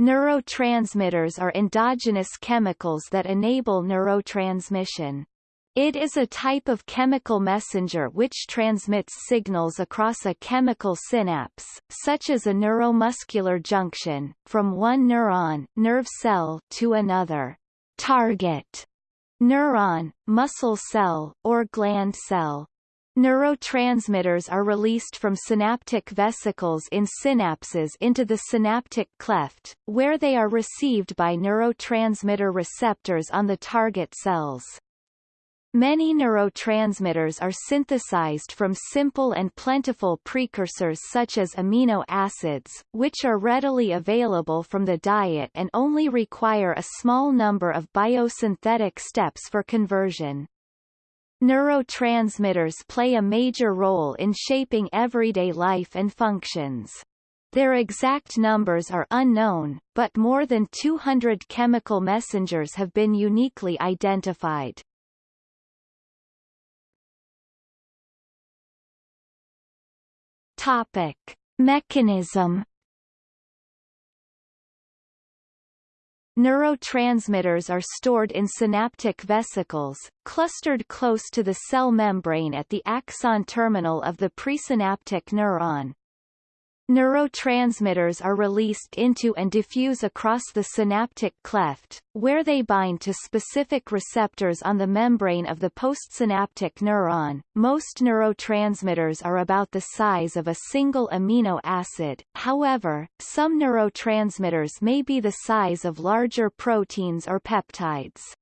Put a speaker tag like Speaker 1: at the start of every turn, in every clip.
Speaker 1: Neurotransmitters are endogenous chemicals that enable neurotransmission. It is a type of chemical messenger which transmits signals across a chemical synapse, such as a neuromuscular junction, from one neuron nerve cell to another target neuron, muscle cell, or gland cell. Neurotransmitters are released from synaptic vesicles in synapses into the synaptic cleft, where they are received by neurotransmitter receptors on the target cells. Many neurotransmitters are synthesized from simple and plentiful precursors such as amino acids, which are readily available from the diet and only require a small number of biosynthetic steps for conversion. Neurotransmitters play a major role in shaping everyday life and functions. Their exact numbers are unknown, but more than 200 chemical messengers have been uniquely identified. Topic: Mechanism Neurotransmitters are stored in synaptic vesicles, clustered close to the cell membrane at the axon terminal of the presynaptic neuron. Neurotransmitters are released into and diffuse across the synaptic cleft, where they bind to specific receptors on the membrane of the postsynaptic neuron. Most neurotransmitters are about the size of a single amino acid, however, some neurotransmitters may be the size of larger proteins or peptides.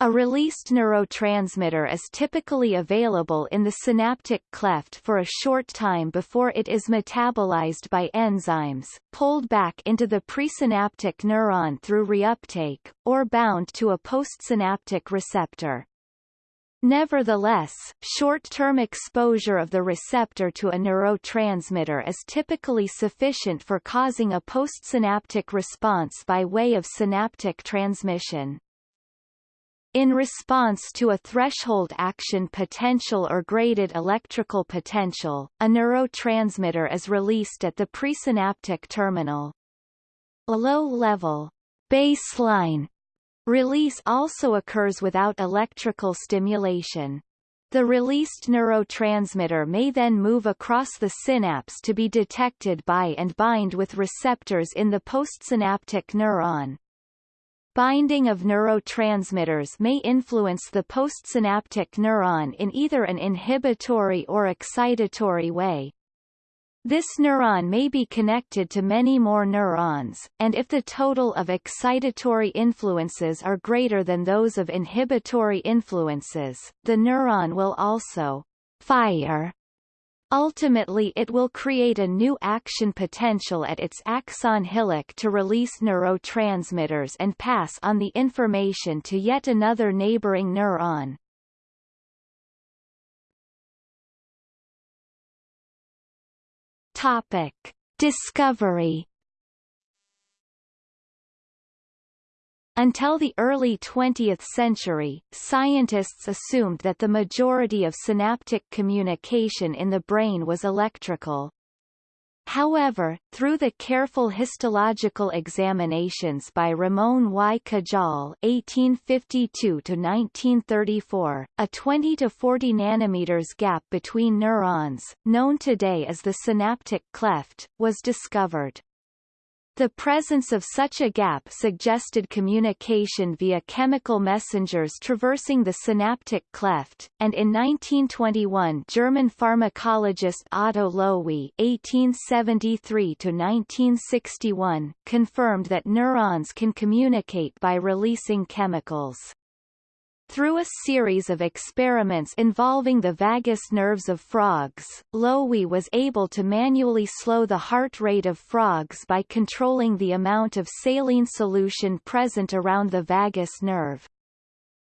Speaker 1: A released neurotransmitter is typically available in the synaptic cleft for a short time before it is metabolized by enzymes, pulled back into the presynaptic neuron through reuptake, or bound to a postsynaptic receptor. Nevertheless, short-term exposure of the receptor to a neurotransmitter is typically sufficient for causing a postsynaptic response by way of synaptic transmission. In response to a threshold action potential or graded electrical potential, a neurotransmitter is released at the presynaptic terminal. A low-level baseline release also occurs without electrical stimulation. The released neurotransmitter may then move across the synapse to be detected by and bind with receptors in the postsynaptic neuron. Binding of neurotransmitters may influence the postsynaptic neuron in either an inhibitory or excitatory way. This neuron may be connected to many more neurons, and if the total of excitatory influences are greater than those of inhibitory influences, the neuron will also fire Ultimately it will create a new action potential at its axon hillock to release neurotransmitters and pass on the information to yet another neighboring neuron. Topic. Discovery Until the early 20th century, scientists assumed that the majority of synaptic communication in the brain was electrical. However, through the careful histological examinations by Ramon y Cajal (1852–1934), a 20 to 40 nanometers gap between neurons, known today as the synaptic cleft, was discovered. The presence of such a gap suggested communication via chemical messengers traversing the synaptic cleft, and in 1921 German pharmacologist Otto Loewi (1873–1961) confirmed that neurons can communicate by releasing chemicals. Through a series of experiments involving the vagus nerves of frogs, Loewi was able to manually slow the heart rate of frogs by controlling the amount of saline solution present around the vagus nerve.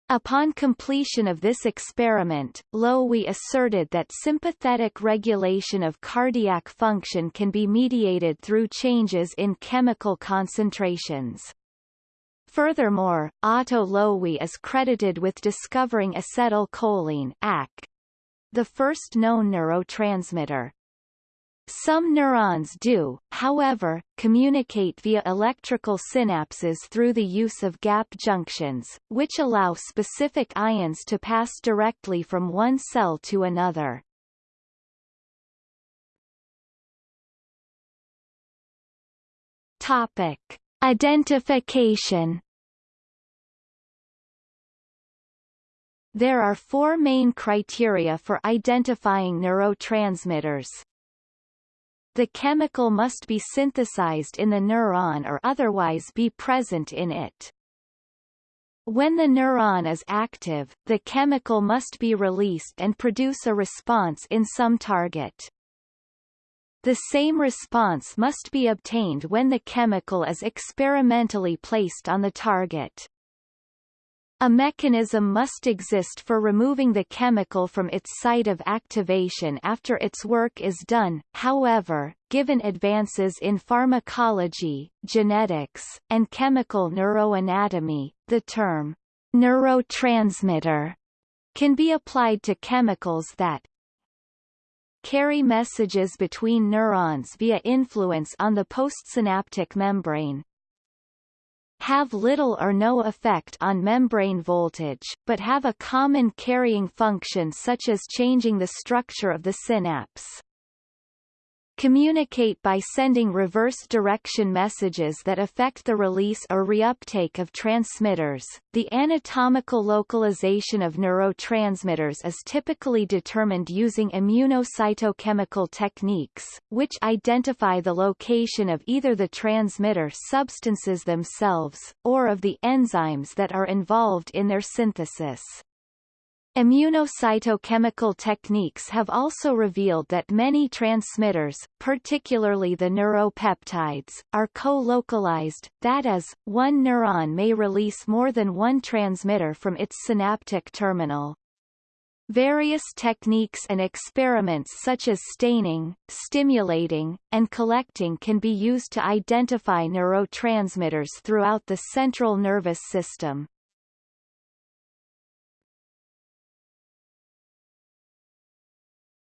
Speaker 1: Upon completion of this experiment, Loewi asserted that sympathetic regulation of cardiac function can be mediated through changes in chemical concentrations. Furthermore, Otto Loewi is credited with discovering acetylcholine AC, the first known neurotransmitter. Some neurons do, however, communicate via electrical synapses through the use of gap junctions, which allow specific ions to pass directly from one cell to another. Topic. Identification There are four main criteria for identifying neurotransmitters. The chemical must be synthesized in the neuron or otherwise be present in it. When the neuron is active, the chemical must be released and produce a response in some target. The same response must be obtained when the chemical is experimentally placed on the target. A mechanism must exist for removing the chemical from its site of activation after its work is done, however, given advances in pharmacology, genetics, and chemical neuroanatomy, the term neurotransmitter can be applied to chemicals that carry messages between neurons via influence on the postsynaptic membrane, have little or no effect on membrane voltage, but have a common carrying function such as changing the structure of the synapse communicate by sending reverse direction messages that affect the release or reuptake of transmitters. The anatomical localization of neurotransmitters is typically determined using immunocytochemical techniques, which identify the location of either the transmitter substances themselves, or of the enzymes that are involved in their synthesis. Immunocytochemical techniques have also revealed that many transmitters, particularly the neuropeptides, are co-localized, that is, one neuron may release more than one transmitter from its synaptic terminal. Various techniques and experiments such as staining, stimulating, and collecting can be used to identify neurotransmitters throughout the central nervous system.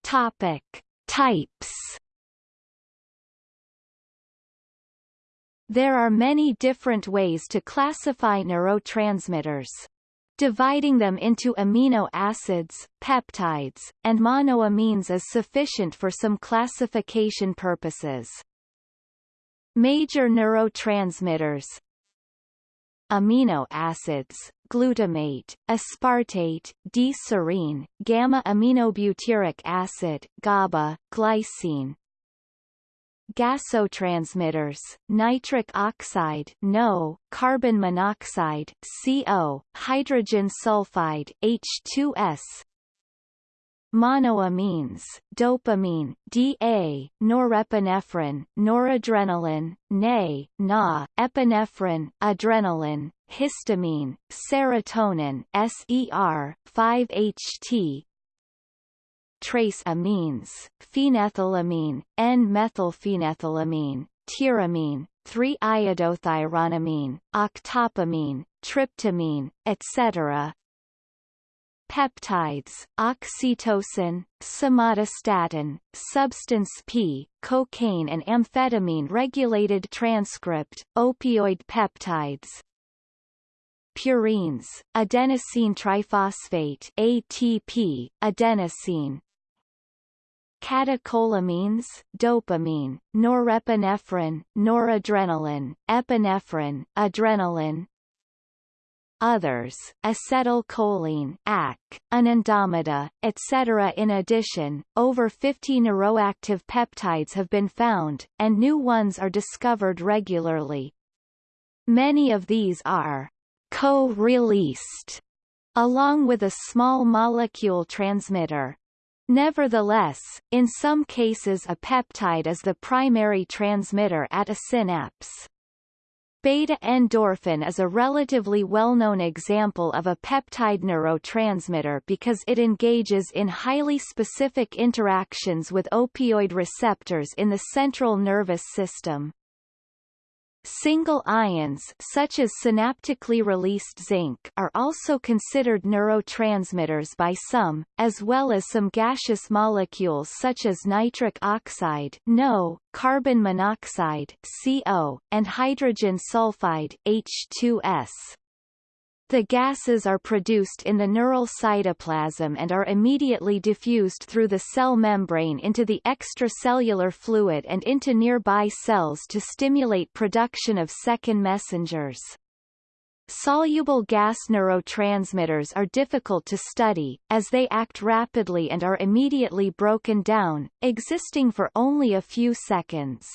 Speaker 1: Topic: Types. There are many different ways to classify neurotransmitters. Dividing them into amino acids, peptides, and monoamines is sufficient for some classification purposes. Major neurotransmitters Amino acids glutamate, aspartate, D-serine, gamma-aminobutyric acid, GABA, glycine. Gasotransmitters, nitric oxide NO, carbon monoxide CO, hydrogen sulfide H2S, monoamines, dopamine, DA, norepinephrine, noradrenaline, NA, NA, epinephrine, adrenaline, histamine, serotonin, SER, 5-HT, trace amines, phenethylamine, N-methylphenethylamine, tyramine, 3-iodothyronamine, octopamine, tryptamine, etc peptides, oxytocin, somatostatin, substance P, cocaine and amphetamine regulated transcript, opioid peptides, purines, adenosine triphosphate ATP, adenosine, catecholamines, dopamine, norepinephrine, noradrenaline, epinephrine, adrenaline, others, acetylcholine AC, anandamide, etc. In addition, over 50 neuroactive peptides have been found, and new ones are discovered regularly. Many of these are co-released, along with a small molecule transmitter. Nevertheless, in some cases a peptide is the primary transmitter at a synapse. Beta-endorphin is a relatively well-known example of a peptide neurotransmitter because it engages in highly specific interactions with opioid receptors in the central nervous system. Single ions such as synaptically released zinc are also considered neurotransmitters by some, as well as some gaseous molecules such as nitric oxide NO, carbon monoxide CO, and hydrogen sulfide H2S. The gases are produced in the neural cytoplasm and are immediately diffused through the cell membrane into the extracellular fluid and into nearby cells to stimulate production of second messengers. Soluble gas neurotransmitters are difficult to study, as they act rapidly and are immediately broken down, existing for only a few seconds.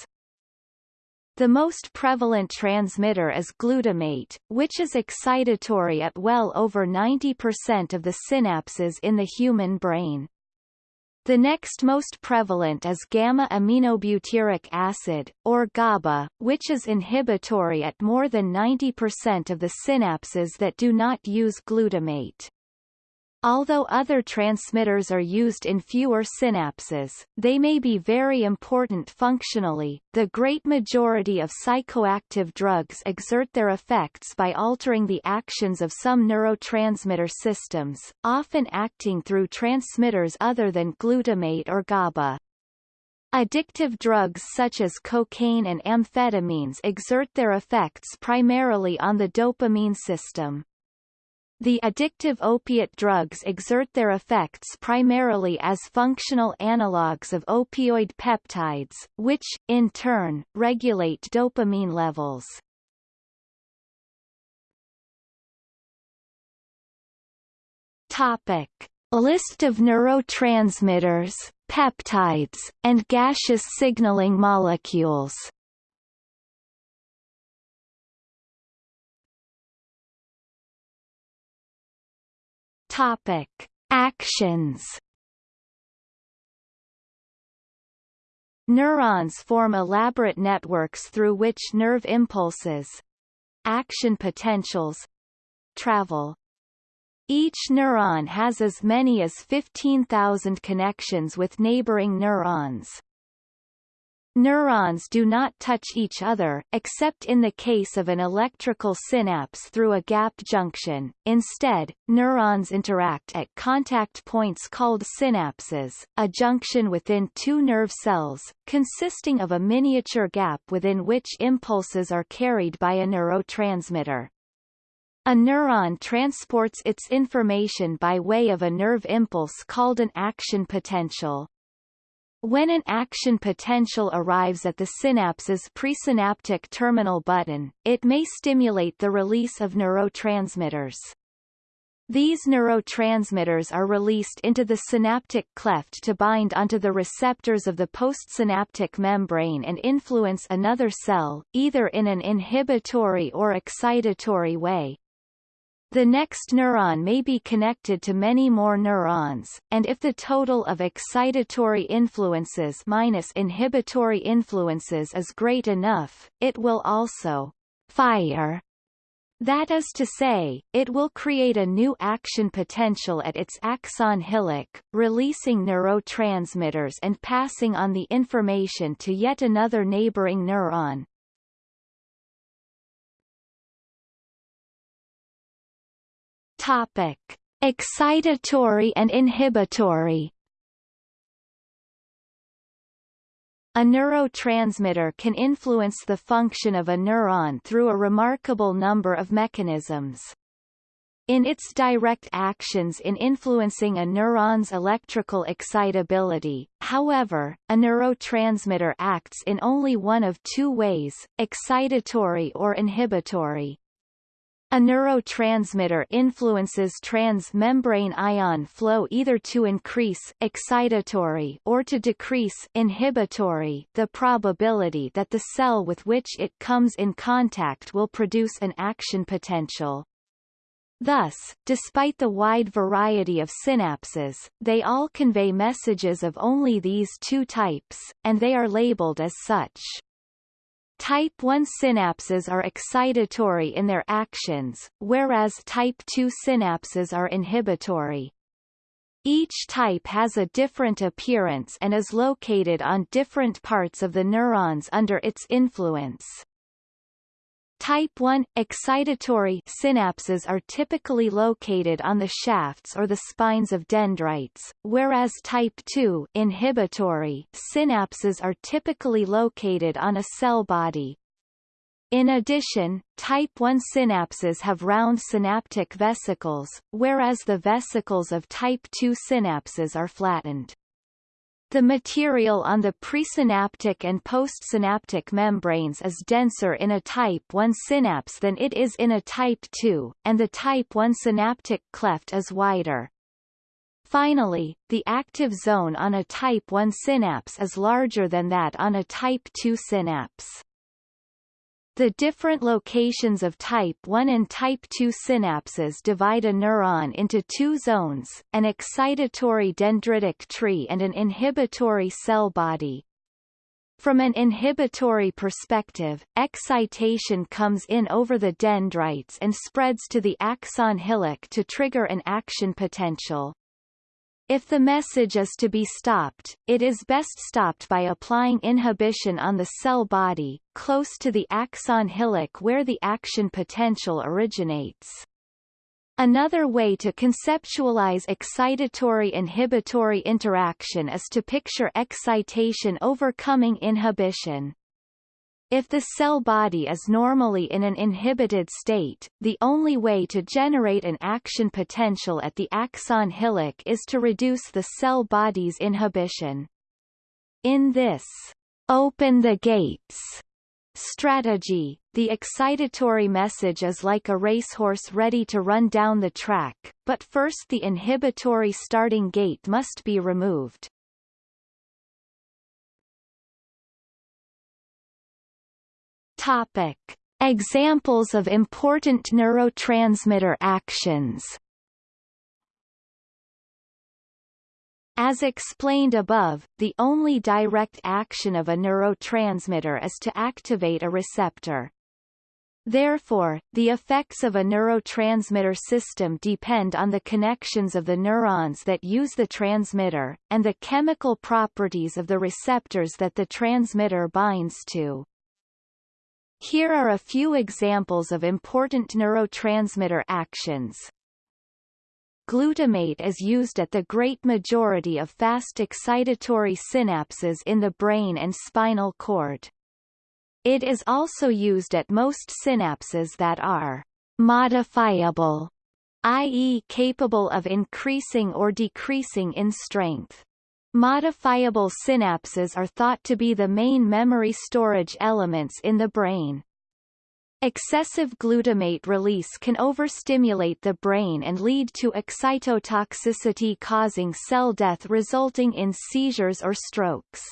Speaker 1: The most prevalent transmitter is glutamate, which is excitatory at well over 90% of the synapses in the human brain. The next most prevalent is gamma-aminobutyric acid, or GABA, which is inhibitory at more than 90% of the synapses that do not use glutamate. Although other transmitters are used in fewer synapses, they may be very important functionally. The great majority of psychoactive drugs exert their effects by altering the actions of some neurotransmitter systems, often acting through transmitters other than glutamate or GABA. Addictive drugs such as cocaine and amphetamines exert their effects primarily on the dopamine system. The addictive opiate drugs exert their effects primarily as functional analogues of opioid peptides, which, in turn, regulate dopamine levels. Topic. List of neurotransmitters, peptides, and gaseous signaling molecules Topic: Actions. Neurons form elaborate networks through which nerve impulses action potentials travel. Each neuron has as many as 15,000 connections with neighboring neurons. Neurons do not touch each other, except in the case of an electrical synapse through a gap junction. Instead, neurons interact at contact points called synapses, a junction within two nerve cells, consisting of a miniature gap within which impulses are carried by a neurotransmitter. A neuron transports its information by way of a nerve impulse called an action potential. When an action potential arrives at the synapse's presynaptic terminal button, it may stimulate the release of neurotransmitters. These neurotransmitters are released into the synaptic cleft to bind onto the receptors of the postsynaptic membrane and influence another cell, either in an inhibitory or excitatory way. The next neuron may be connected to many more neurons, and if the total of excitatory influences minus inhibitory influences is great enough, it will also fire. That is to say, it will create a new action potential at its axon hillock, releasing neurotransmitters and passing on the information to yet another neighboring neuron. Topic: Excitatory and inhibitory. A neurotransmitter can influence the function of a neuron through a remarkable number of mechanisms. In its direct actions in influencing a neuron's electrical excitability, however, a neurotransmitter acts in only one of two ways, excitatory or inhibitory. A neurotransmitter influences transmembrane ion flow either to increase excitatory or to decrease inhibitory the probability that the cell with which it comes in contact will produce an action potential. Thus, despite the wide variety of synapses, they all convey messages of only these two types, and they are labeled as such. Type 1 synapses are excitatory in their actions, whereas type 2 synapses are inhibitory. Each type has a different appearance and is located on different parts of the neurons under its influence. Type 1 excitatory synapses are typically located on the shafts or the spines of dendrites, whereas type 2 inhibitory synapses are typically located on a cell body. In addition, type 1 synapses have round synaptic vesicles, whereas the vesicles of type 2 synapses are flattened. The material on the presynaptic and postsynaptic membranes is denser in a type 1 synapse than it is in a type 2, and the type 1 synaptic cleft is wider. Finally, the active zone on a type 1 synapse is larger than that on a type 2 synapse. The different locations of type 1 and type 2 synapses divide a neuron into two zones, an excitatory dendritic tree and an inhibitory cell body. From an inhibitory perspective, excitation comes in over the dendrites and spreads to the axon hillock to trigger an action potential. If the message is to be stopped, it is best stopped by applying inhibition on the cell body, close to the axon hillock where the action potential originates. Another way to conceptualize excitatory-inhibitory interaction is to picture excitation overcoming inhibition. If the cell body is normally in an inhibited state, the only way to generate an action potential at the axon hillock is to reduce the cell body's inhibition. In this open the gates strategy, the excitatory message is like a racehorse ready to run down the track, but first the inhibitory starting gate must be removed. Topic. Examples of important neurotransmitter actions As explained above, the only direct action of a neurotransmitter is to activate a receptor. Therefore, the effects of a neurotransmitter system depend on the connections of the neurons that use the transmitter, and the chemical properties of the receptors that the transmitter binds to. Here are a few examples of important neurotransmitter actions. Glutamate is used at the great majority of fast excitatory synapses in the brain and spinal cord. It is also used at most synapses that are modifiable, i.e. capable of increasing or decreasing in strength. Modifiable synapses are thought to be the main memory storage elements in the brain. Excessive glutamate release can overstimulate the brain and lead to excitotoxicity causing cell death resulting in seizures or strokes.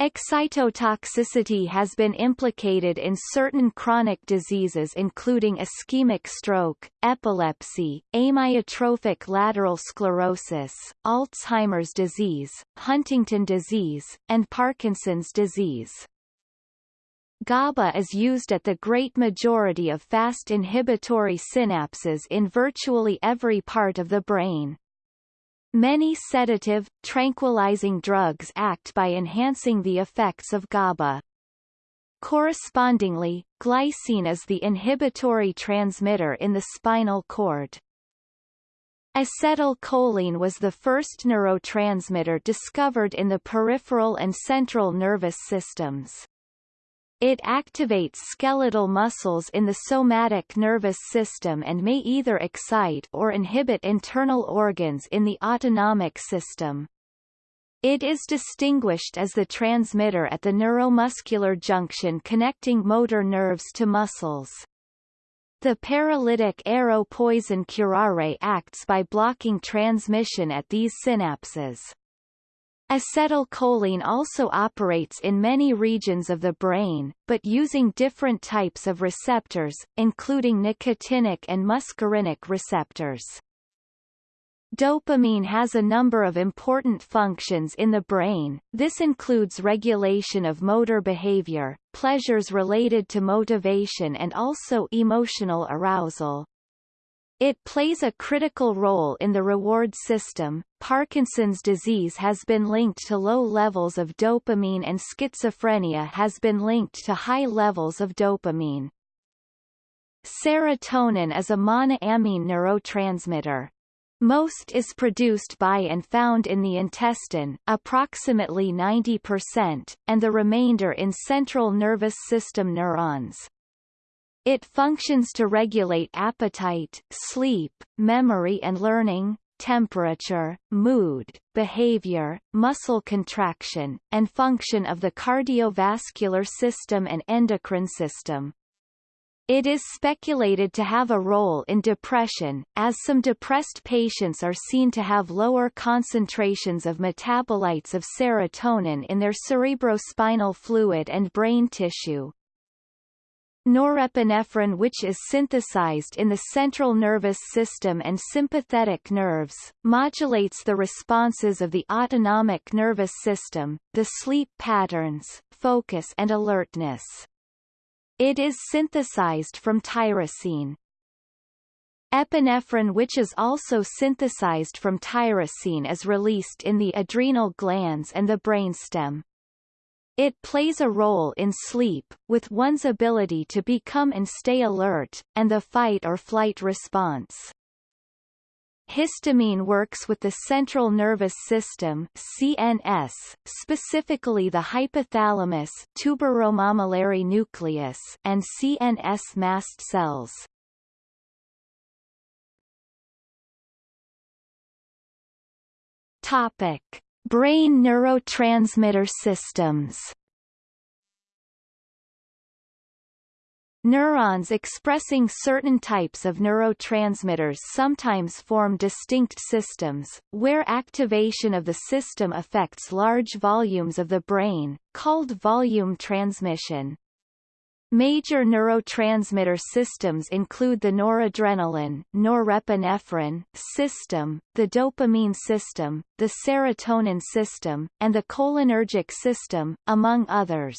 Speaker 1: Excitotoxicity has been implicated in certain chronic diseases including ischemic stroke, epilepsy, amyotrophic lateral sclerosis, Alzheimer's disease, Huntington disease, and Parkinson's disease. GABA is used at the great majority of fast inhibitory synapses in virtually every part of the brain. Many sedative, tranquilizing drugs act by enhancing the effects of GABA. Correspondingly, glycine is the inhibitory transmitter in the spinal cord. Acetylcholine was the first neurotransmitter discovered in the peripheral and central nervous systems. It activates skeletal muscles in the somatic nervous system and may either excite or inhibit internal organs in the autonomic system. It is distinguished as the transmitter at the neuromuscular junction connecting motor nerves to muscles. The paralytic arrow poison curare acts by blocking transmission at these synapses. Acetylcholine also operates in many regions of the brain, but using different types of receptors, including nicotinic and muscarinic receptors. Dopamine has a number of important functions in the brain, this includes regulation of motor behavior, pleasures related to motivation and also emotional arousal. It plays a critical role in the reward system. Parkinson's disease has been linked to low levels of dopamine and schizophrenia has been linked to high levels of dopamine. Serotonin is a monoamine neurotransmitter. Most is produced by and found in the intestine, approximately 90%, and the remainder in central nervous system neurons. It functions to regulate appetite, sleep, memory and learning, temperature, mood, behavior, muscle contraction, and function of the cardiovascular system and endocrine system. It is speculated to have a role in depression, as some depressed patients are seen to have lower concentrations of metabolites of serotonin in their cerebrospinal fluid and brain tissue. Norepinephrine which is synthesized in the central nervous system and sympathetic nerves, modulates the responses of the autonomic nervous system, the sleep patterns, focus and alertness. It is synthesized from tyrosine. Epinephrine which is also synthesized from tyrosine is released in the adrenal glands and the brainstem. It plays a role in sleep, with one's ability to become and stay alert, and the fight or flight response. Histamine works with the central nervous system CNS, specifically the hypothalamus tuberomammillary nucleus and CNS mast cells. Topic: Brain neurotransmitter systems Neurons expressing certain types of neurotransmitters sometimes form distinct systems, where activation of the system affects large volumes of the brain, called volume transmission. Major neurotransmitter systems include the noradrenaline norepinephrine system, the dopamine system, the serotonin system, and the cholinergic system, among others.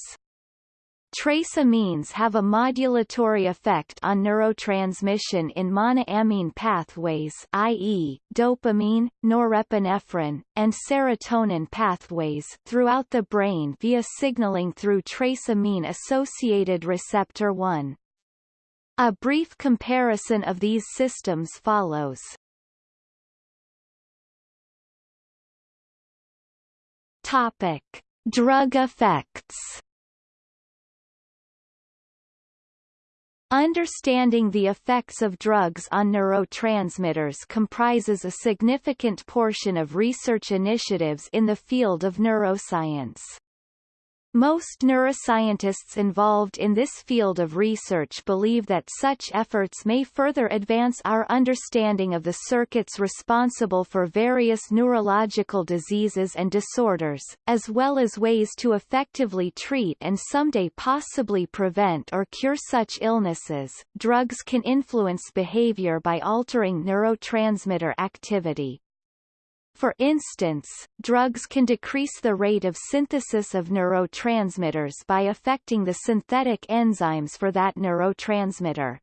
Speaker 1: Trace amines have a modulatory effect on neurotransmission in monoamine pathways i.e., dopamine, norepinephrine, and serotonin pathways throughout the brain via signaling through trace amine-associated receptor 1. A brief comparison of these systems follows. Topic. Drug effects Understanding the effects of drugs on neurotransmitters comprises a significant portion of research initiatives in the field of neuroscience. Most neuroscientists involved in this field of research believe that such efforts may further advance our understanding of the circuits responsible for various neurological diseases and disorders, as well as ways to effectively treat and someday possibly prevent or cure such illnesses. Drugs can influence behavior by altering neurotransmitter activity, for instance, drugs can decrease the rate of synthesis of neurotransmitters by affecting the synthetic enzymes for that neurotransmitter.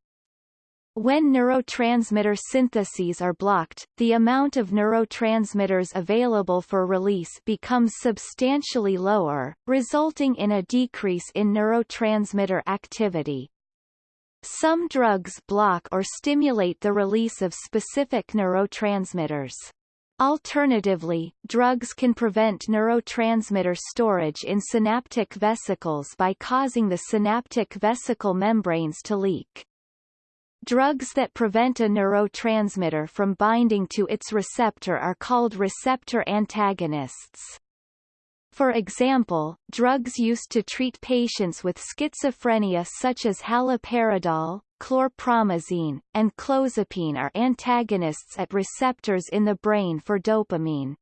Speaker 1: When neurotransmitter syntheses are blocked, the amount of neurotransmitters available for release becomes substantially lower, resulting in a decrease in neurotransmitter activity. Some drugs block or stimulate the release of specific neurotransmitters. Alternatively, drugs can prevent neurotransmitter storage in synaptic vesicles by causing the synaptic vesicle membranes to leak. Drugs that prevent a neurotransmitter from binding to its receptor are called receptor antagonists. For example, drugs used to treat patients with schizophrenia such as haloperidol, chlorpromazine, and clozapine are antagonists at receptors in the brain for dopamine.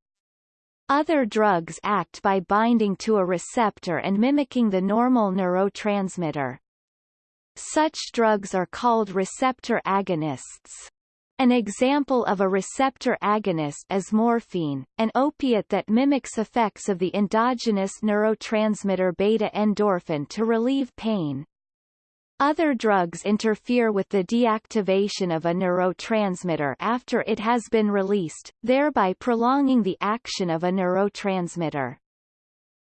Speaker 1: Other drugs act by binding to a receptor and mimicking the normal neurotransmitter. Such drugs are called receptor agonists. An example of a receptor agonist is morphine, an opiate that mimics effects of the endogenous neurotransmitter beta-endorphin to relieve pain. Other drugs interfere with the deactivation of a neurotransmitter after it has been released, thereby prolonging the action of a neurotransmitter.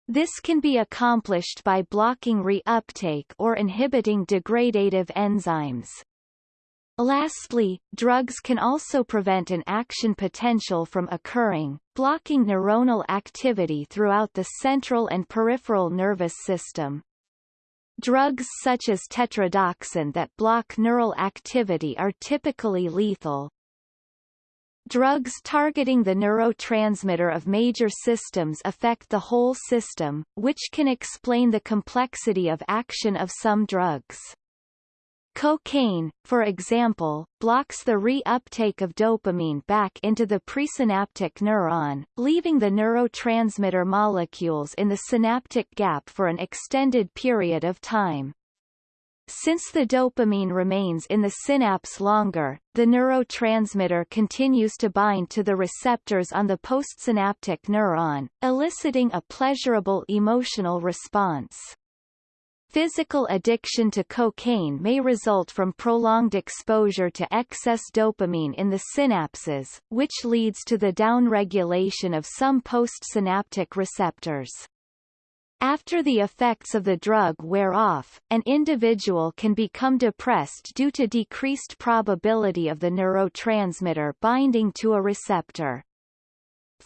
Speaker 1: This can be accomplished by blocking reuptake or inhibiting degradative enzymes. Lastly, drugs can also prevent an action potential from occurring, blocking neuronal activity throughout the central and peripheral nervous system. Drugs such as tetrodotoxin that block neural activity are typically lethal. Drugs targeting the neurotransmitter of major systems affect the whole system, which can explain the complexity of action of some drugs. Cocaine, for example, blocks the re-uptake of dopamine back into the presynaptic neuron, leaving the neurotransmitter molecules in the synaptic gap for an extended period of time. Since the dopamine remains in the synapse longer, the neurotransmitter continues to bind to the receptors on the postsynaptic neuron, eliciting a pleasurable emotional response. Physical addiction to cocaine may result from prolonged exposure to excess dopamine in the synapses, which leads to the downregulation of some postsynaptic receptors. After the effects of the drug wear off, an individual can become depressed due to decreased probability of the neurotransmitter binding to a receptor.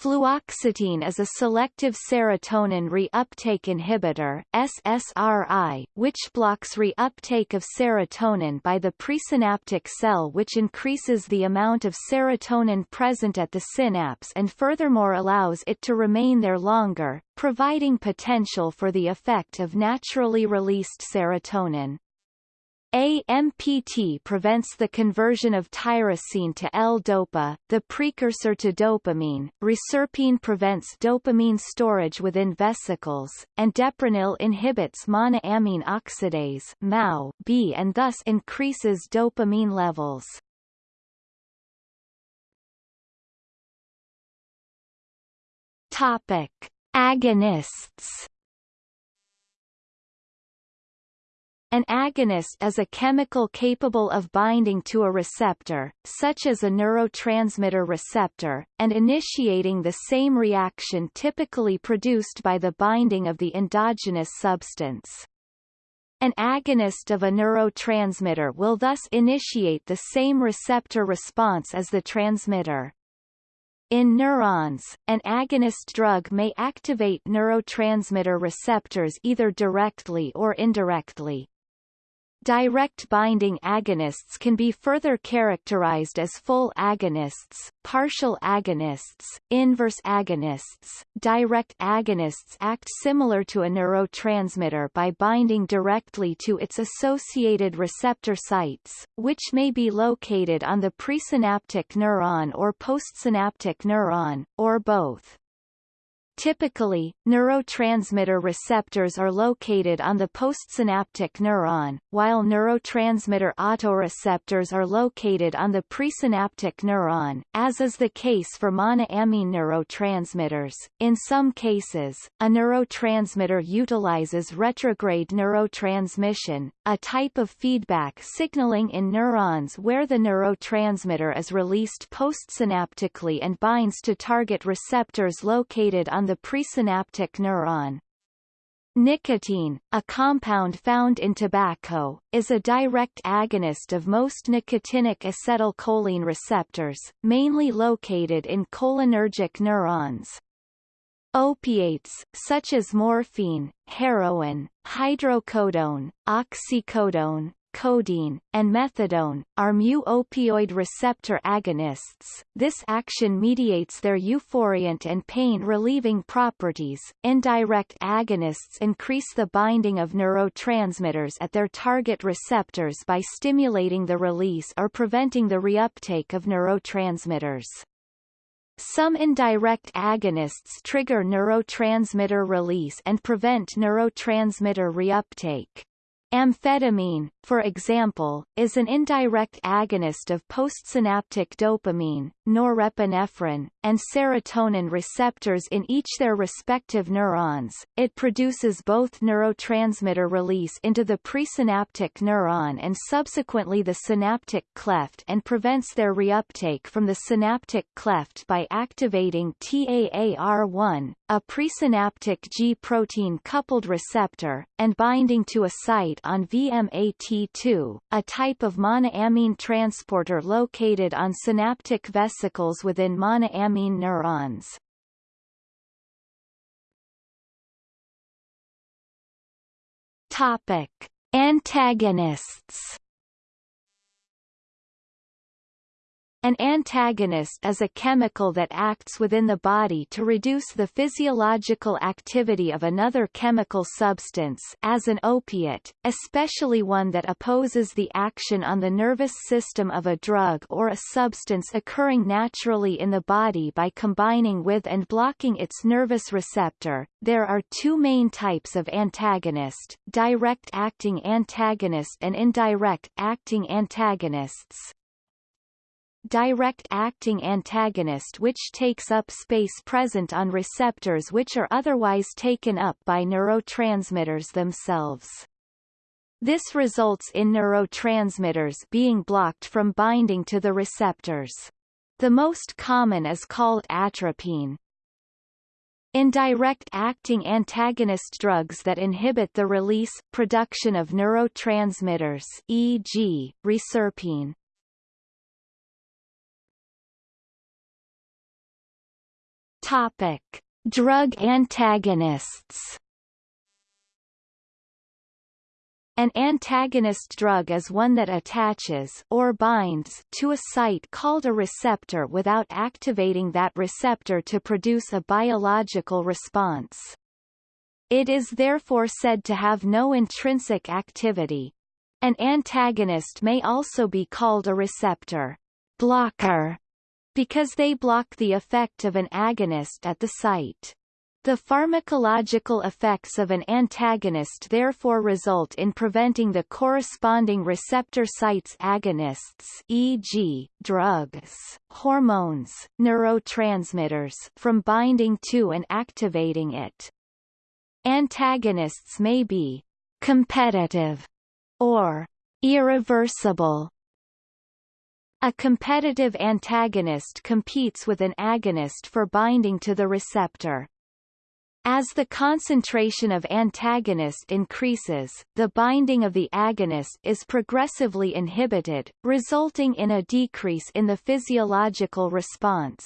Speaker 1: Fluoxetine is a selective serotonin reuptake inhibitor SSRI, which blocks reuptake of serotonin by the presynaptic cell which increases the amount of serotonin present at the synapse and furthermore allows it to remain there longer, providing potential for the effect of naturally released serotonin. AMPT prevents the conversion of tyrosine to L-DOPA, the precursor to dopamine. Reserpine prevents dopamine storage within vesicles, and deprenyl inhibits monoamine oxidase MAO B and thus increases dopamine levels. Topic: Agonists An agonist is a chemical capable of binding to a receptor, such as a neurotransmitter receptor, and initiating the same reaction typically produced by the binding of the endogenous substance. An agonist of a neurotransmitter will thus initiate the same receptor response as the transmitter. In neurons, an agonist drug may activate neurotransmitter receptors either directly or indirectly. Direct binding agonists can be further characterized as full agonists, partial agonists, inverse agonists. Direct agonists act similar to a neurotransmitter by binding directly to its associated receptor sites, which may be located on the presynaptic neuron or postsynaptic neuron, or both. Typically, neurotransmitter receptors are located on the postsynaptic neuron, while neurotransmitter autoreceptors are located on the presynaptic neuron, as is the case for monoamine neurotransmitters. In some cases, a neurotransmitter utilizes retrograde neurotransmission, a type of feedback signaling in neurons where the neurotransmitter is released postsynaptically and binds to target receptors located on the presynaptic neuron. Nicotine, a compound found in tobacco, is a direct agonist of most nicotinic acetylcholine receptors, mainly located in cholinergic neurons. Opiates, such as morphine, heroin, hydrocodone, oxycodone, codeine, and methadone, are mu-opioid receptor agonists. This action mediates their euphoriant and pain-relieving properties. Indirect agonists increase the binding of neurotransmitters at their target receptors by stimulating the release or preventing the reuptake of neurotransmitters. Some indirect agonists trigger neurotransmitter release and prevent neurotransmitter reuptake. Amphetamine, for example, is an indirect agonist of postsynaptic dopamine, norepinephrine, and serotonin receptors in each their respective neurons. It produces both neurotransmitter release into the presynaptic neuron and subsequently the synaptic cleft and prevents their reuptake from the synaptic cleft by activating TAAR1, a presynaptic G protein coupled receptor, and binding to a site on VMAT2, a type of monoamine transporter located on synaptic vesicles within monoamine neurons. Topic: Antagonists An antagonist is a chemical that acts within the body to reduce the physiological activity of another chemical substance as an opiate, especially one that opposes the action on the nervous system of a drug or a substance occurring naturally in the body by combining with and blocking its nervous receptor. There are two main types of antagonist, direct-acting antagonist and indirect-acting antagonists direct-acting antagonist which takes up space present on receptors which are otherwise taken up by neurotransmitters themselves. This results in neurotransmitters being blocked from binding to the receptors. The most common is called atropine. Indirect acting antagonist drugs that inhibit the release, production of neurotransmitters e.g., reserpine, Topic: Drug antagonists. An antagonist drug is one that attaches or binds to a site called a receptor without activating that receptor to produce a biological response. It is therefore said to have no intrinsic activity. An antagonist may also be called a receptor blocker because they block the effect of an agonist at the site. The pharmacological effects of an antagonist therefore result in preventing the corresponding receptor site's agonists e.g., drugs, hormones, neurotransmitters from binding to and activating it. Antagonists may be competitive or irreversible a competitive antagonist competes with an agonist for binding to the receptor. As the concentration of antagonist increases, the binding of the agonist is progressively inhibited, resulting in a decrease in the physiological response.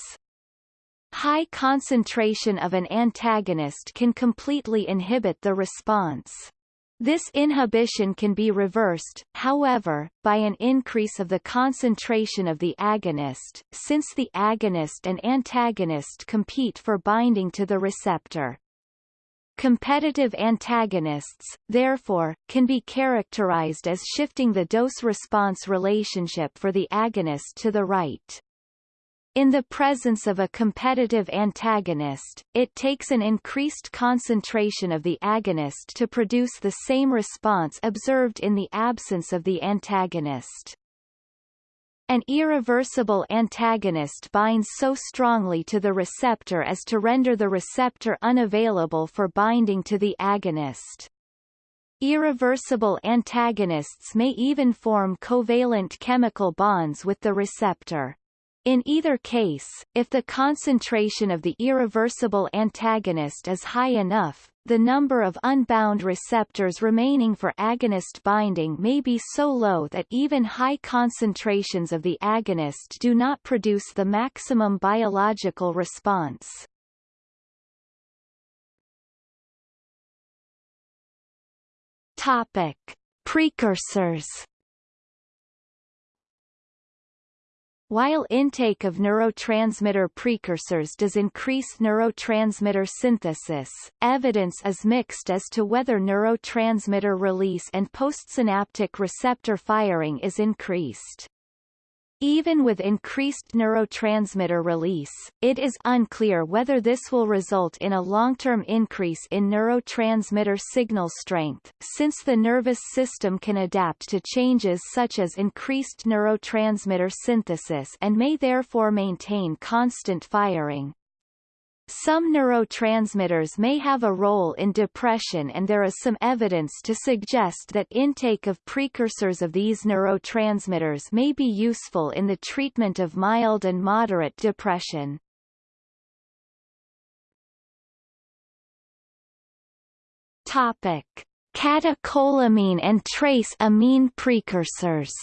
Speaker 1: High concentration of an antagonist can completely inhibit the response. This inhibition can be reversed, however, by an increase of the concentration of the agonist, since the agonist and antagonist compete for binding to the receptor. Competitive antagonists, therefore, can be characterized as shifting the dose-response relationship for the agonist to the right. In the presence of a competitive antagonist, it takes an increased concentration of the agonist to produce the same response observed in the absence of the antagonist. An irreversible antagonist binds so strongly to the receptor as to render the receptor unavailable for binding to the agonist. Irreversible antagonists may even form covalent chemical bonds with the receptor. In either case, if the concentration of the irreversible antagonist is high enough, the number of unbound receptors remaining for agonist binding may be so low that even high concentrations of the agonist do not produce the maximum biological response. Topic. Precursors While intake of neurotransmitter precursors does increase neurotransmitter synthesis, evidence is mixed as to whether neurotransmitter release and postsynaptic receptor firing is increased. Even with increased neurotransmitter release, it is unclear whether this will result in a long-term increase in neurotransmitter signal strength, since the nervous system can adapt to changes such as increased neurotransmitter synthesis and may therefore maintain constant firing. Some neurotransmitters may have a role in depression and there is some evidence to suggest that intake of precursors of these neurotransmitters may be useful in the treatment of mild and moderate depression. Topic. catecholamine and trace amine precursors.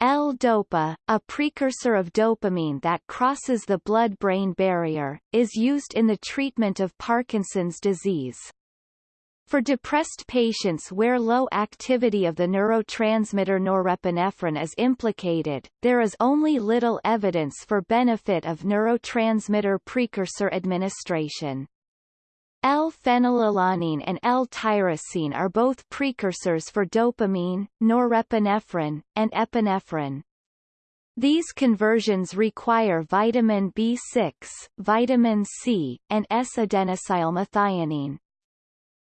Speaker 1: L-DOPA, a precursor of dopamine that crosses the blood-brain barrier, is used in the treatment of Parkinson's disease. For depressed patients where low activity of the neurotransmitter norepinephrine is implicated, there is only little evidence for benefit of neurotransmitter precursor administration. L-phenylalanine and L-tyrosine are both precursors for dopamine, norepinephrine, and epinephrine. These conversions require vitamin B6, vitamin C, and S-adenosylmethionine.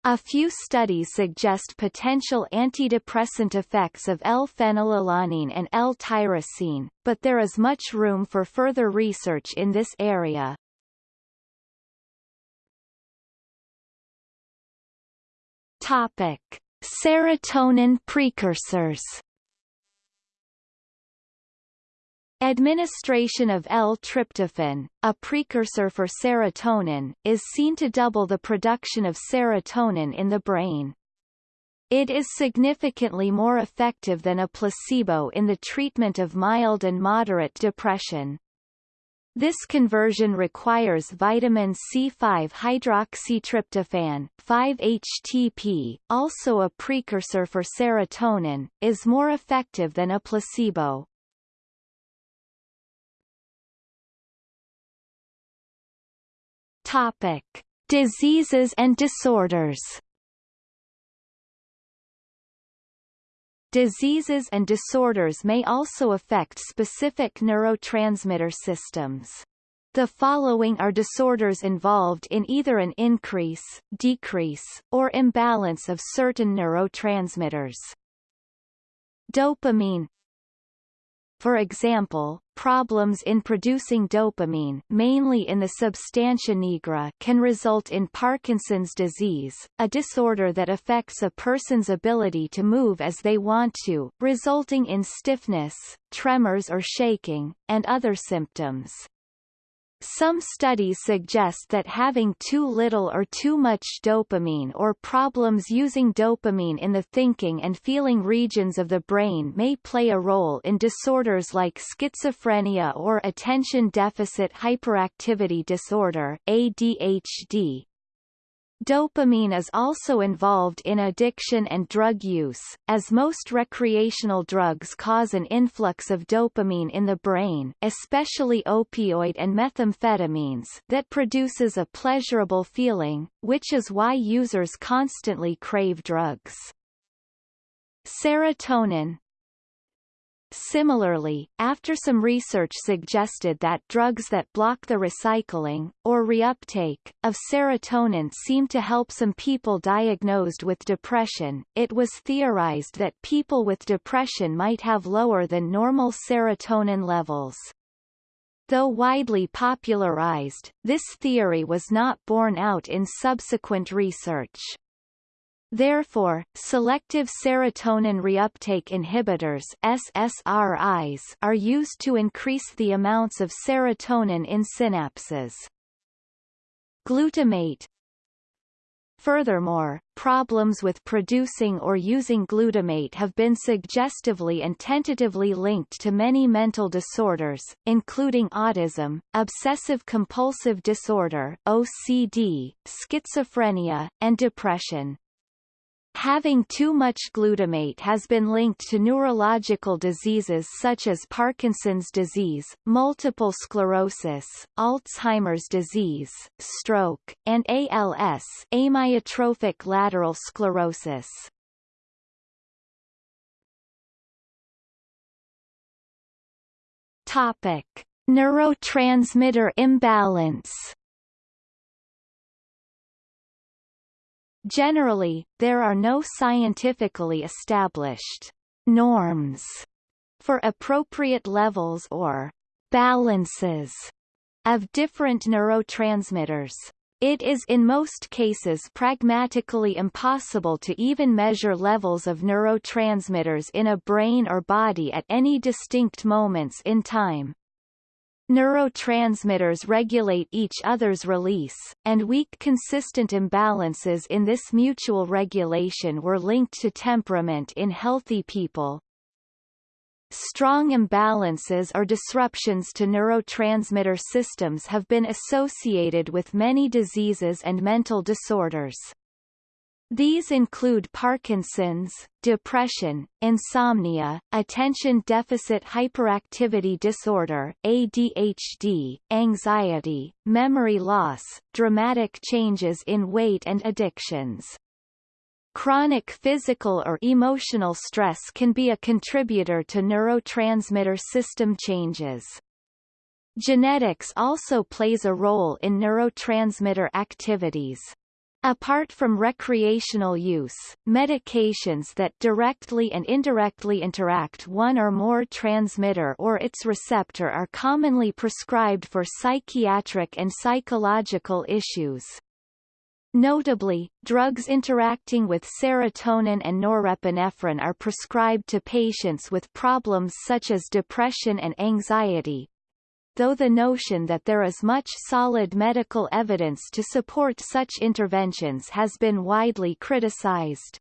Speaker 1: A few studies suggest potential antidepressant effects of L-phenylalanine and L-tyrosine, but there is much room for further research in this area. Topic: Serotonin precursors. Administration of L-tryptophan, a precursor for serotonin, is seen to double the production of serotonin in the brain. It is significantly more effective than a placebo in the treatment of mild and moderate depression. This conversion requires vitamin C5-hydroxytryptophan 5-HTP, also a precursor for serotonin, is more effective than a placebo. Topic: Diseases and disorders. Diseases and disorders may also affect specific neurotransmitter systems. The following are disorders involved in either an increase, decrease, or imbalance of certain neurotransmitters. Dopamine for example, problems in producing dopamine mainly in the substantia nigra can result in Parkinson's disease, a disorder that affects a person's ability to move as they want to, resulting in stiffness, tremors or shaking, and other symptoms. Some studies suggest that having too little or too much dopamine or problems using dopamine in the thinking and feeling regions of the brain may play a role in disorders like schizophrenia or attention deficit hyperactivity disorder ADHD. Dopamine is also involved in addiction and drug use, as most recreational drugs cause an influx of dopamine in the brain especially opioid and methamphetamines that produces a pleasurable feeling, which is why users constantly crave drugs. Serotonin, Similarly, after some research suggested that drugs that block the recycling, or reuptake, of serotonin seem to help some people diagnosed with depression, it was theorized that people with depression might have lower than normal serotonin levels. Though widely popularized, this theory was not borne out in subsequent research. Therefore, selective serotonin reuptake inhibitors SSRIs are used to increase the amounts of serotonin in synapses. Glutamate Furthermore, problems with producing or using glutamate have been suggestively and tentatively linked to many mental disorders, including autism, obsessive-compulsive disorder OCD, schizophrenia, and depression. Having too much glutamate has been linked to neurological diseases such as Parkinson's disease, multiple sclerosis, Alzheimer's disease, stroke, and ALS amyotrophic lateral sclerosis. Topic. Neurotransmitter imbalance Generally, there are no scientifically established norms for appropriate levels or balances of different neurotransmitters. It is in most cases pragmatically impossible to even measure levels of neurotransmitters in a brain or body at any distinct moments in time. Neurotransmitters regulate each other's release, and weak consistent imbalances in this mutual regulation were linked to temperament in healthy people. Strong imbalances or disruptions to neurotransmitter systems have been associated with many diseases and mental disorders. These include Parkinson's, depression, insomnia, attention deficit hyperactivity disorder ADHD, anxiety, memory loss, dramatic changes in weight and addictions. Chronic physical or emotional stress can be a contributor to neurotransmitter system changes. Genetics also plays a role in neurotransmitter activities. Apart from recreational use, medications that directly and indirectly interact one or more transmitter or its receptor are commonly prescribed for psychiatric and psychological issues. Notably, drugs interacting with serotonin and norepinephrine are prescribed to patients with problems such as depression and anxiety, though the notion that there is much solid medical evidence to support such interventions has been widely criticized.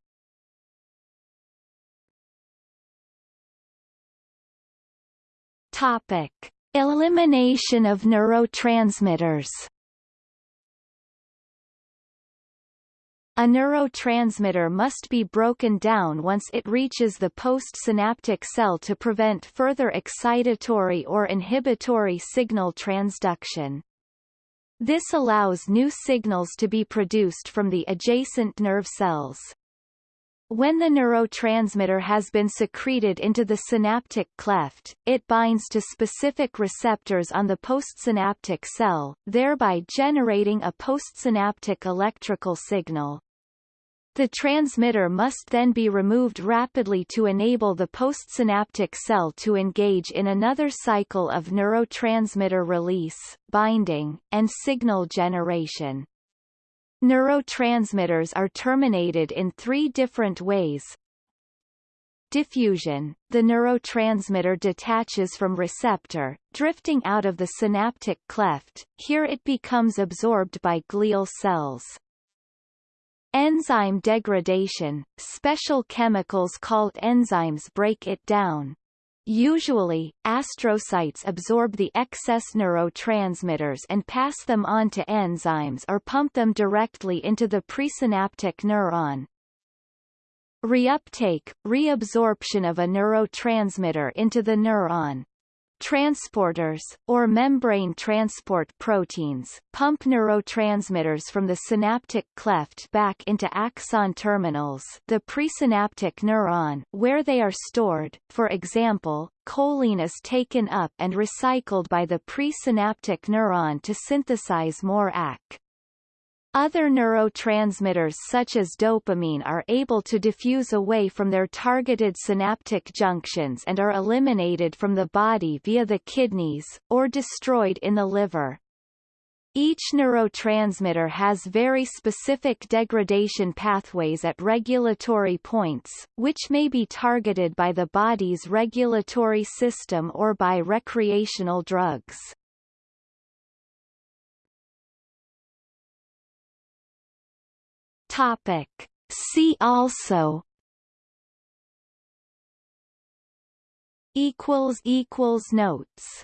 Speaker 1: Topic. Elimination of neurotransmitters A neurotransmitter must be broken down once it reaches the postsynaptic cell to prevent further excitatory or inhibitory signal transduction. This allows new signals to be produced from the adjacent nerve cells. When the neurotransmitter has been secreted into the synaptic cleft, it binds to specific receptors on the postsynaptic cell, thereby generating a postsynaptic electrical signal. The transmitter must then be removed rapidly to enable the postsynaptic cell to engage in another cycle of neurotransmitter release, binding, and signal generation. Neurotransmitters are terminated in three different ways. Diffusion – The neurotransmitter detaches from receptor, drifting out of the synaptic cleft, here it becomes absorbed by glial cells. Enzyme degradation – Special chemicals called enzymes break it down. Usually, astrocytes absorb the excess neurotransmitters and pass them on to enzymes or pump them directly into the presynaptic neuron. Reuptake – reabsorption of a neurotransmitter into the neuron. Transporters, or membrane transport proteins, pump neurotransmitters from the synaptic cleft back into axon terminals the presynaptic neuron where they are stored, for example, choline is taken up and recycled by the presynaptic neuron to synthesize more AC. Other neurotransmitters such as dopamine are able to diffuse away from their targeted synaptic junctions and are eliminated from the body via the kidneys, or destroyed in the liver. Each neurotransmitter has very specific degradation pathways at regulatory points, which may be targeted by the body's regulatory system or by recreational drugs. Topic. See also equals equals notes